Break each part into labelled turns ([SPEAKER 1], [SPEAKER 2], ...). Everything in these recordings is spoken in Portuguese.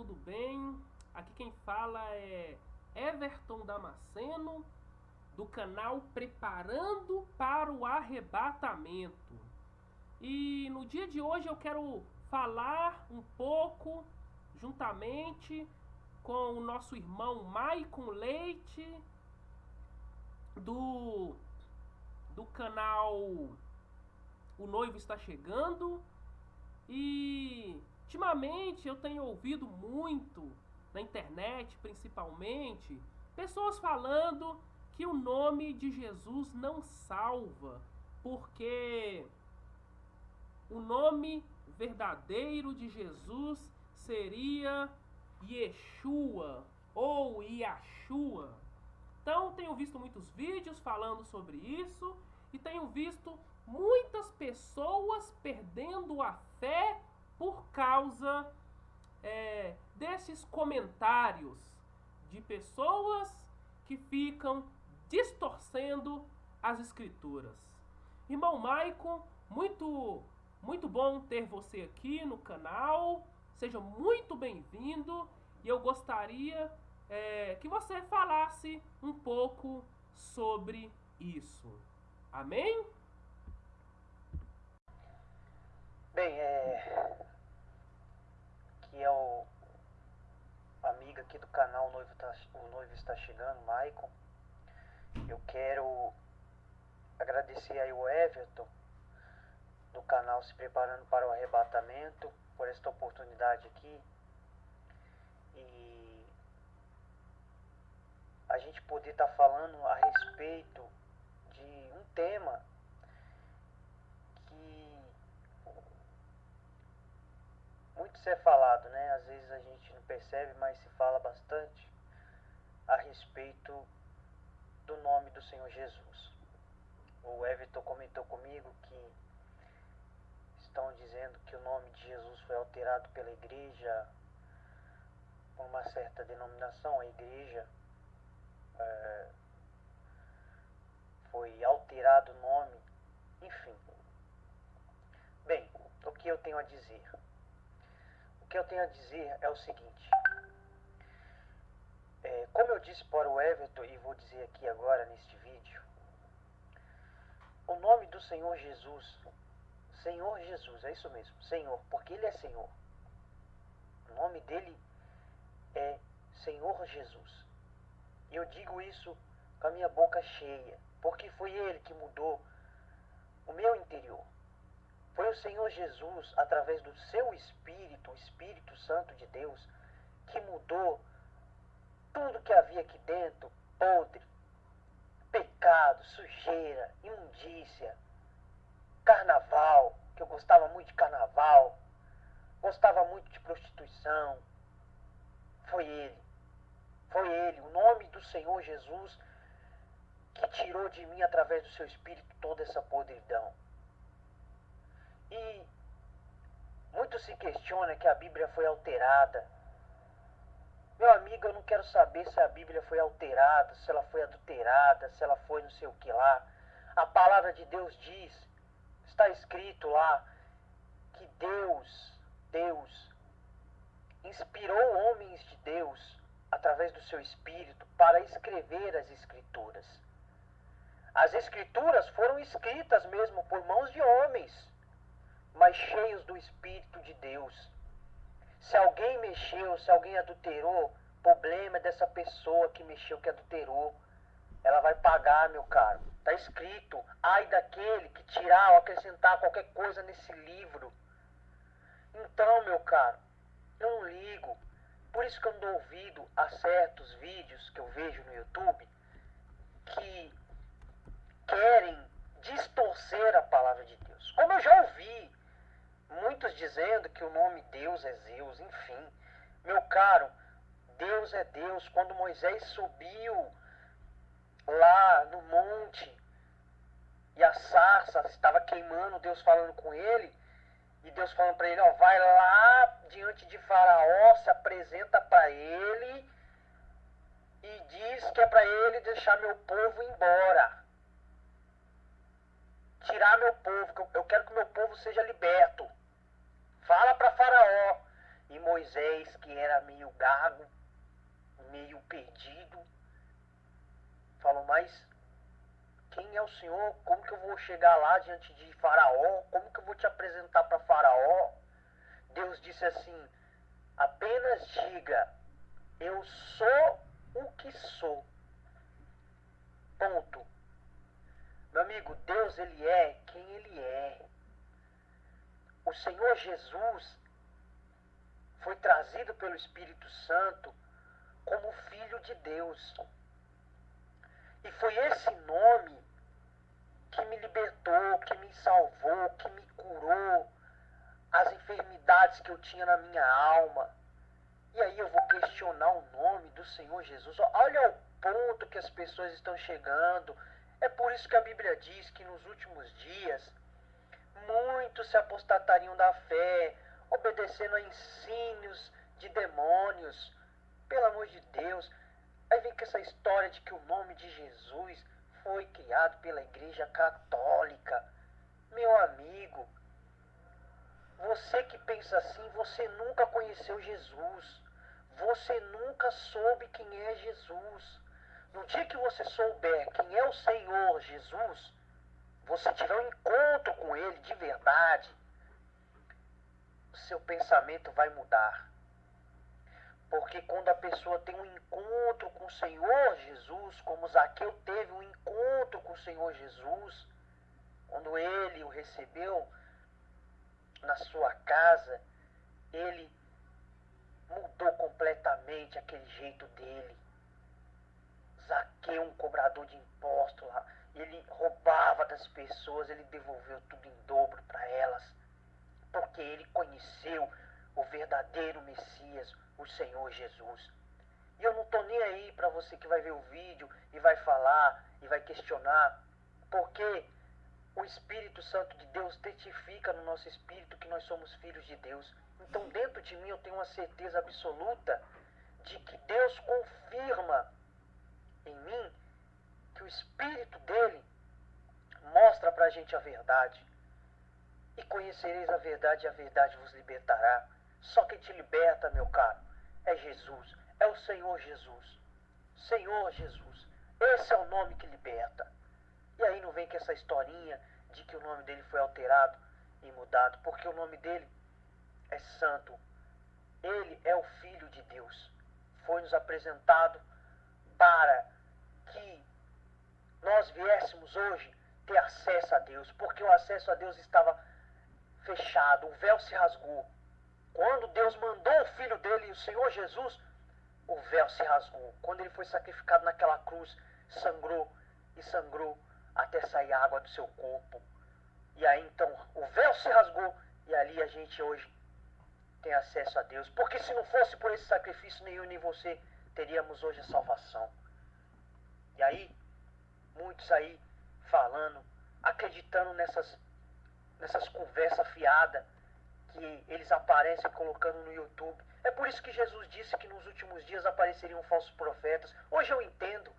[SPEAKER 1] tudo bem? Aqui quem fala é Everton Damasceno, do canal Preparando para o Arrebatamento. E no dia de hoje eu quero falar um pouco, juntamente com o nosso irmão Maicon Leite, do, do canal O Noivo Está Chegando. E ultimamente eu tenho ouvido muito na internet, principalmente, pessoas falando que o nome de Jesus não salva, porque o nome verdadeiro de Jesus seria Yeshua ou Yahshua. Então, tenho visto muitos vídeos falando sobre isso e tenho visto muitas pessoas perdendo a fé por causa é, desses comentários de pessoas que ficam distorcendo as escrituras. Irmão Maicon, muito, muito bom ter você aqui no canal. Seja muito bem-vindo e eu gostaria é, que você falasse um pouco sobre isso. Amém?
[SPEAKER 2] Bem, é, que é o amigo aqui do canal O Noivo, tá, o Noivo Está Chegando, Maicon. Eu quero agradecer aí o Everton do canal Se Preparando para o Arrebatamento por esta oportunidade aqui. E a gente poder estar tá falando a respeito de um tema muito ser falado, né? Às vezes a gente não percebe, mas se fala bastante a respeito do nome do Senhor Jesus. O Everton comentou comigo que estão dizendo que o nome de Jesus foi alterado pela igreja por uma certa denominação, a igreja é, foi alterado o nome, enfim. Bem, o que eu tenho a dizer? Que eu tenho a dizer é o seguinte. É, como eu disse para o Everton e vou dizer aqui agora neste vídeo, o nome do Senhor Jesus, Senhor Jesus, é isso mesmo, Senhor, porque Ele é Senhor. O nome dele é Senhor Jesus. E eu digo isso com a minha boca cheia, porque foi Ele que mudou o meu interior. Foi o Senhor Jesus, através do seu Espírito, o Espírito Santo de Deus, que mudou tudo que havia aqui dentro, podre, pecado, sujeira, imundícia, carnaval, que eu gostava muito de carnaval, gostava muito de prostituição. Foi Ele, foi Ele, o nome do Senhor Jesus, que tirou de mim, através do seu Espírito, toda essa podridão. E muito se questiona que a Bíblia foi alterada. Meu amigo, eu não quero saber se a Bíblia foi alterada, se ela foi adulterada, se ela foi não sei o que lá. A palavra de Deus diz, está escrito lá, que Deus, Deus, inspirou homens de Deus através do seu espírito para escrever as escrituras. As escrituras foram escritas mesmo por mãos de homens mas cheios do Espírito de Deus. Se alguém mexeu, se alguém adulterou, problema é dessa pessoa que mexeu, que adulterou. Ela vai pagar, meu caro. Está escrito, ai daquele que tirar ou acrescentar qualquer coisa nesse livro. Então, meu caro, eu não ligo. Por isso que eu dou ouvido a certos vídeos que eu vejo no YouTube que querem distorcer a palavra de Deus. Como eu já ouvi dizendo que o nome Deus é Zeus, enfim. Meu caro, Deus é Deus. Quando Moisés subiu lá no monte e a sarça estava queimando, Deus falando com ele, e Deus falando para ele, ó, vai lá diante de Faraó, se apresenta para ele e diz que é para ele deixar meu povo embora. Tirar meu povo, eu quero que meu povo seja liberto. Fala para Faraó E Moisés, que era meio gago, meio perdido, falou: Mas quem é o Senhor? Como que eu vou chegar lá diante de Faraó? Como que eu vou te apresentar para Faraó? Deus disse assim: apenas diga, eu sou o que sou. Ponto. Meu amigo, Deus ele é quem ele é. O Senhor Jesus foi trazido pelo Espírito Santo como Filho de Deus. E foi esse nome que me libertou, que me salvou, que me curou as enfermidades que eu tinha na minha alma. E aí eu vou questionar o nome do Senhor Jesus. Olha o ponto que as pessoas estão chegando. É por isso que a Bíblia diz que nos últimos dias muitos se apostatariam da fé, obedecendo a ensínios de demônios. Pelo amor de Deus. Aí vem com essa história de que o nome de Jesus foi criado pela Igreja Católica. Meu amigo, você que pensa assim, você nunca conheceu Jesus. Você nunca soube quem é Jesus. No dia que você souber quem é o Senhor Jesus, você tiver um encontro com Ele de verdade, o seu pensamento vai mudar. Porque quando a pessoa tem um encontro com o Senhor Jesus, como Zaqueu teve um encontro com o Senhor Jesus, quando ele o recebeu na sua casa, ele mudou completamente aquele jeito dele. Zaqueu, um cobrador de impostos ele roubava das pessoas, ele devolveu tudo em dobro para elas, porque ele conheceu o verdadeiro Messias, o Senhor Jesus. E eu não estou nem aí para você que vai ver o vídeo e vai falar e vai questionar, porque o Espírito Santo de Deus testifica no nosso espírito que nós somos filhos de Deus. Então, dentro de mim, eu tenho uma certeza absoluta de que Deus confirma em mim Espírito dele mostra para a gente a verdade. E conhecereis a verdade, e a verdade vos libertará. Só quem te liberta, meu caro, é Jesus, é o Senhor Jesus. Senhor Jesus. Esse é o nome que liberta. E aí não vem com essa historinha de que o nome dele foi alterado e mudado, porque o nome dele é santo. Ele é o Filho de Deus. Foi nos apresentado para que nós viéssemos hoje ter acesso a Deus, porque o acesso a Deus estava fechado, o véu se rasgou. Quando Deus mandou o Filho dele, o Senhor Jesus, o véu se rasgou. Quando ele foi sacrificado naquela cruz, sangrou e sangrou até sair água do seu corpo. E aí então o véu se rasgou e ali a gente hoje tem acesso a Deus. Porque se não fosse por esse sacrifício, nem eu nem você teríamos hoje a salvação. E aí, muitos aí falando, acreditando nessas, nessas conversas fiadas que eles aparecem colocando no YouTube. É por isso que Jesus disse que nos últimos dias apareceriam falsos profetas. Hoje eu entendo.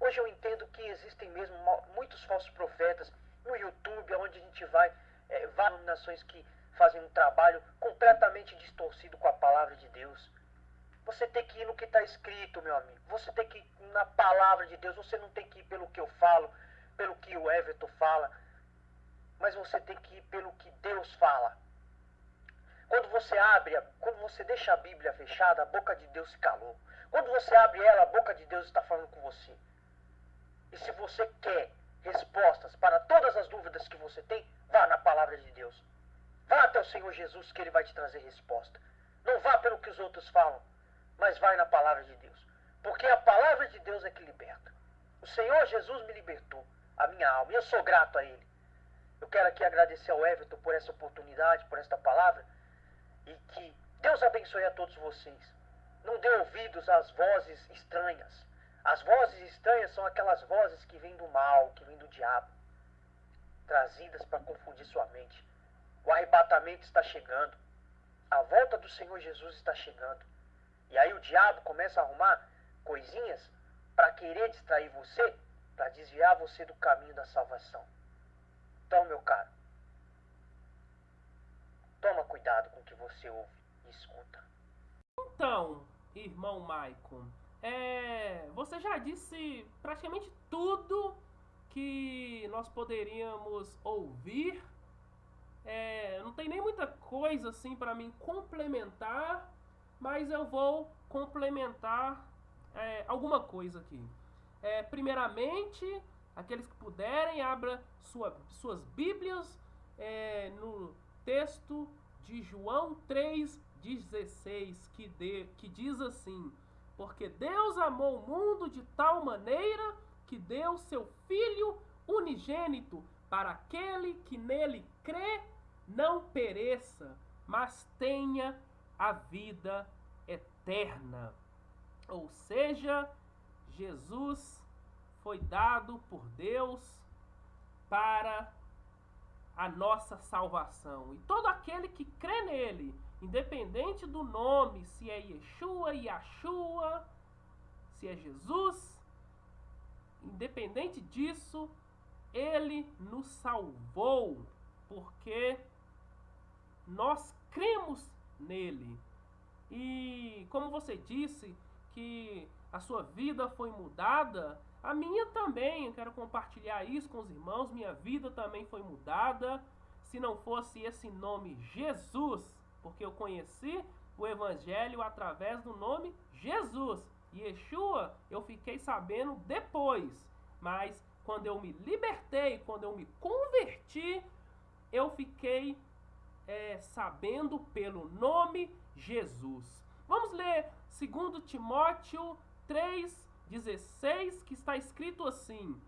[SPEAKER 2] Hoje eu entendo que existem mesmo muitos falsos profetas no YouTube, onde a gente vai, é, várias nações que fazem um trabalho completamente distorcido com a palavra de Deus. Você tem que ir no que está escrito, meu amigo. Você tem que ir na palavra de Deus. Você não tem que ir pelo que eu falo, pelo que o Everton fala. Mas você tem que ir pelo que Deus fala. Quando você abre, quando você deixa a Bíblia fechada, a boca de Deus se calou. Quando você abre ela, a boca de Deus está falando com você. E se você quer respostas para todas as dúvidas que você tem, vá na palavra de Deus. Vá até o Senhor Jesus que ele vai te trazer resposta. Não vá pelo que os outros falam, mas vai na palavra de Deus. Porque a palavra de Deus é que liberta. O Senhor Jesus me libertou, a minha alma, e eu sou grato a Ele. Eu quero aqui agradecer ao Everton por essa oportunidade, por esta palavra, e que Deus abençoe a todos vocês. Não dê ouvidos às vozes estranhas. As vozes estranhas são aquelas vozes que vêm do mal, que vêm do diabo, trazidas para confundir sua mente. O arrebatamento está chegando. A volta do Senhor Jesus está chegando. E aí o diabo começa a arrumar coisinhas para querer distrair você, para desviar você do caminho da salvação. Então, meu caro, toma cuidado com o que você ouve e escuta.
[SPEAKER 1] Então, irmão Maicon, é, você já disse praticamente tudo que nós poderíamos ouvir. É, não tem nem muita coisa assim para mim complementar, mas eu vou complementar é, alguma coisa aqui. É, primeiramente, aqueles que puderem, abra sua, suas Bíblias é, no texto de João 3,16, que, que diz assim: Porque Deus amou o mundo de tal maneira que deu seu Filho unigênito para aquele que nele crê não pereça, mas tenha a vida eterna. Ou seja, Jesus foi dado por Deus para a nossa salvação. E todo aquele que crê nele, independente do nome, se é Yeshua, Yahshua, se é Jesus, independente disso, ele nos salvou, porque nós cremos nele. E como você disse que a sua vida foi mudada, a minha também, eu quero compartilhar isso com os irmãos. Minha vida também foi mudada. Se não fosse esse nome Jesus, porque eu conheci o Evangelho através do nome Jesus. Yeshua eu fiquei sabendo depois, mas quando eu me libertei, quando eu me converti, eu fiquei é, sabendo pelo nome Jesus. Vamos ler 2 Timóteo 3, 16, que está escrito assim: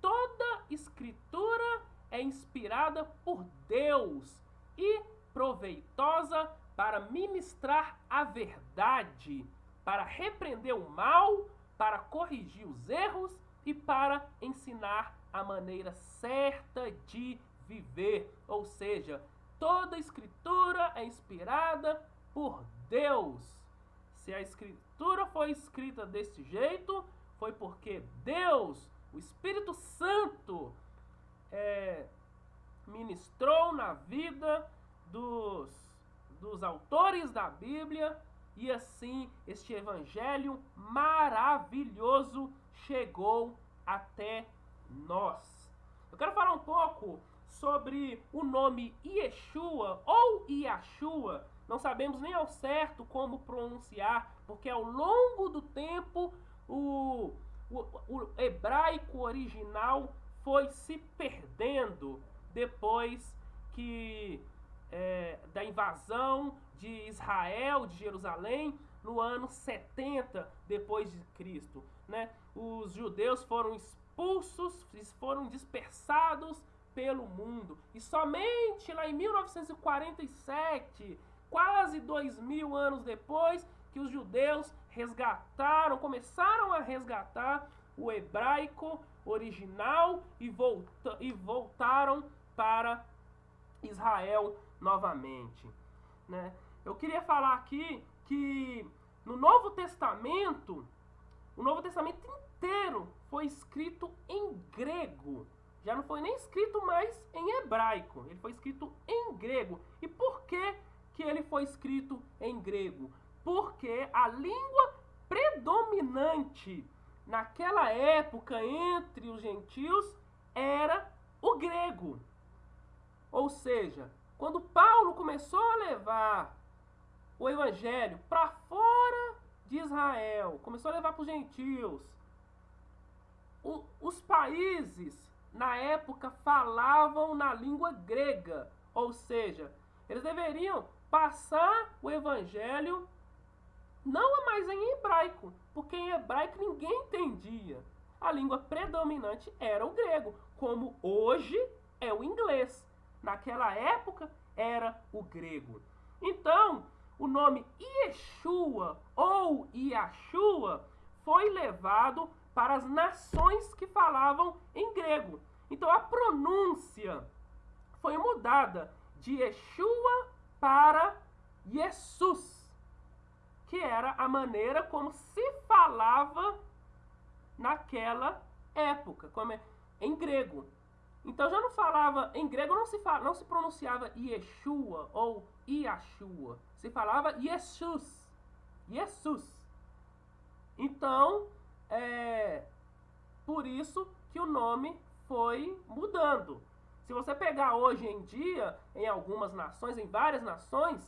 [SPEAKER 1] Toda escritura é inspirada por Deus e proveitosa para ministrar a verdade, para repreender o mal, para corrigir os erros e para ensinar a maneira certa de viver. Ou seja, toda escritura é inspirada por Deus. Se a escritura foi escrita desse jeito, foi porque Deus, o Espírito Santo, é, ministrou na vida dos, dos autores da Bíblia e assim este evangelho maravilhoso chegou até nós. Eu quero falar um pouco sobre o nome Yeshua ou Yahshua, não sabemos nem ao certo como pronunciar, porque ao longo do tempo o, o, o hebraico original foi se perdendo depois que é, da invasão de Israel, de Jerusalém, no ano 70 depois de Cristo. Né? Os judeus foram expulsos, foram dispersados pelo mundo. E somente lá em 1947 quase dois mil anos depois que os judeus resgataram, começaram a resgatar o hebraico original e, volta, e voltaram para Israel novamente. Né? Eu queria falar aqui que no Novo Testamento, o Novo Testamento inteiro foi escrito em grego. Já não foi nem escrito mais em hebraico, ele foi escrito em grego. E por que que ele foi escrito em grego, porque a língua predominante naquela época entre os gentios era o grego. Ou seja, quando Paulo começou a levar o evangelho para fora de Israel, começou a levar para os gentios, os países na época falavam na língua grega, ou seja, eles deveriam passar o evangelho não mais em hebraico, porque em hebraico ninguém entendia. A língua predominante era o grego, como hoje é o inglês. Naquela época era o grego. Então, o nome Yeshua ou Yahshua foi levado para as nações que falavam em grego. Então a pronúncia foi mudada de Yeshua para Jesus, que era a maneira como se falava naquela época, como é, em grego. Então já não falava em grego não se fala, não se pronunciava Yeshua ou Iashua, se falava Jesus, Jesus. Então, é por isso que o nome foi mudando. Se você pegar hoje em dia, em algumas nações, em várias nações,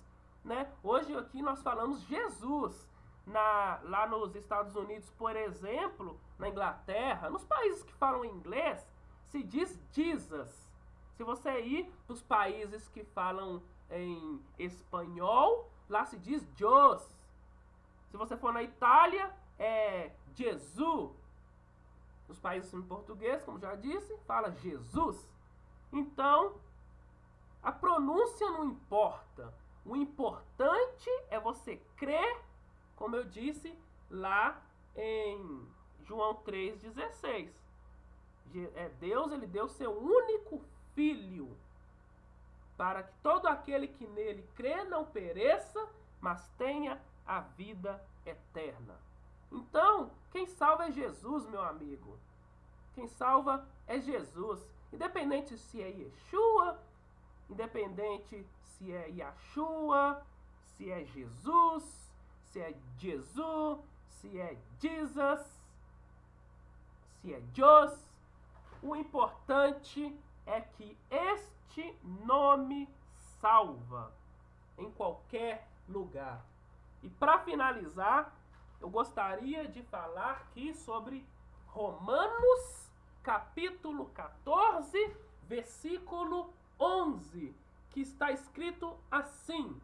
[SPEAKER 1] né? Hoje aqui nós falamos Jesus. Na, lá nos Estados Unidos, por exemplo, na Inglaterra, nos países que falam inglês, se diz Jesus. Se você ir para os países que falam em espanhol, lá se diz Jos. Se você for na Itália, é Jesus. Nos países em português, como já disse, fala Jesus. Então, a pronúncia não importa. O importante é você crer, como eu disse lá em João 3,16. É, Deus ele deu seu único filho para que todo aquele que nele crê não pereça, mas tenha a vida eterna. Então, quem salva é Jesus, meu amigo. Quem salva é Jesus. Independente se é Yeshua, independente se é Yahshua, se é Jesus, se é Jesus, se é Jesus, se é Jos. O importante é que este nome salva em qualquer lugar. E para finalizar, eu gostaria de falar aqui sobre Romanos, capítulo 14, versículo 11, que está escrito assim: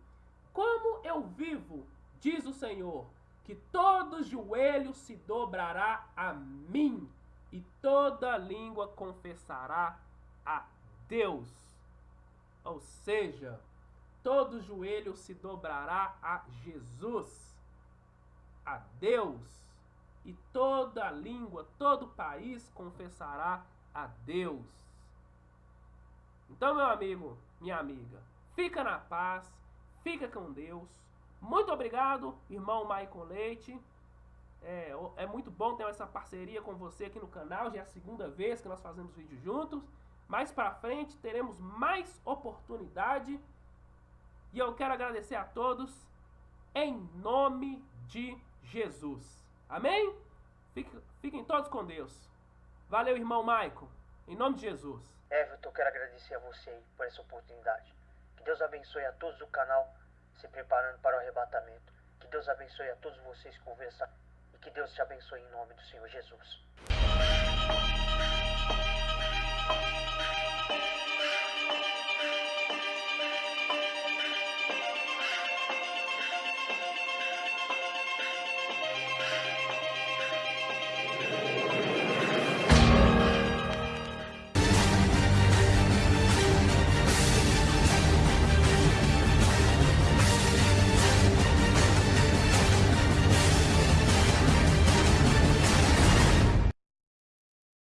[SPEAKER 1] Como eu vivo, diz o Senhor, que todo joelho se dobrará a mim e toda língua confessará a Deus. Ou seja, todo joelho se dobrará a Jesus, a Deus, e toda língua, todo país confessará a Deus. Então, meu amigo, minha amiga, fica na paz, fica com Deus. Muito obrigado, irmão Maicon Leite. É, é muito bom ter essa parceria com você aqui no canal. Já é a segunda vez que nós fazemos vídeo juntos. Mais para frente teremos mais oportunidade. E eu quero agradecer a todos em nome de Jesus. Amém? Fiquem, todos com Deus. Valeu, irmão Maico. Em nome de Jesus.
[SPEAKER 2] Everton, quero agradecer a você por essa oportunidade. Que Deus abençoe a todos do canal se preparando para o arrebatamento. Que Deus abençoe a todos vocês conversando. E que Deus te abençoe em nome do Senhor Jesus.